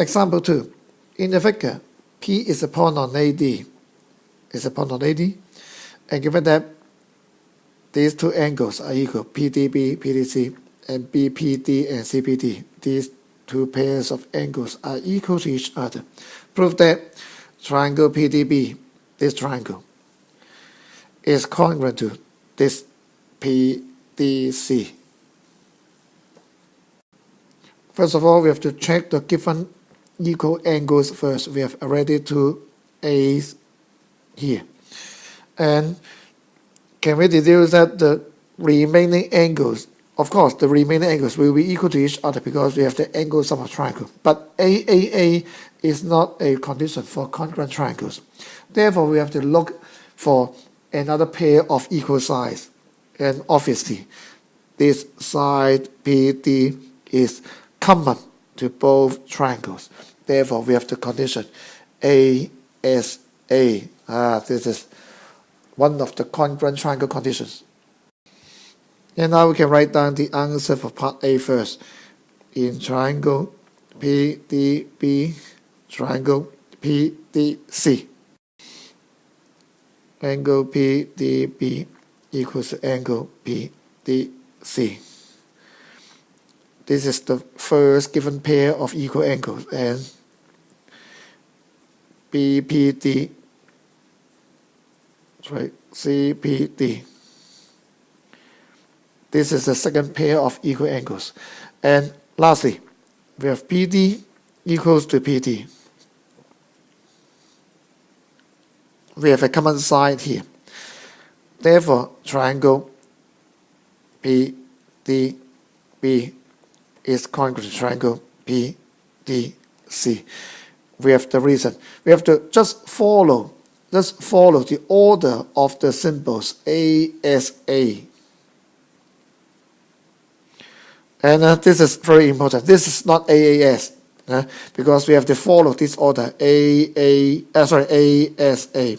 example 2. In the figure, P is a point on AD, is a point on AD, and given that these two angles are equal, PDB, PDC, and BPD and CPD, these two pairs of angles are equal to each other. Prove that triangle PDB, this triangle, is congruent to this PDC. First of all, we have to check the given equal angles first. We have already two A's here. And can we deduce that the remaining angles, of course, the remaining angles will be equal to each other because we have the angle sum of triangle. But AAA is not a condition for congruent triangles. Therefore, we have to look for another pair of equal sides. And obviously, this side PD is common to both triangles. Therefore, we have the condition ASA. Ah, this is one of the congruent triangle conditions. And now we can write down the answer for part A first. In triangle PDB, triangle PDC. Angle PDB equals angle PDC. This is the first given pair of equal angles and BPD right CPD this is the second pair of equal angles and lastly we have PD equals to PD we have a common side here. Therefore triangle PDB is congruent triangle PDC. We have the reason. We have to just follow, just follow the order of the symbols ASA. And uh, this is very important. This is not AAS uh, because we have to follow this order AA, uh, sorry, ASA.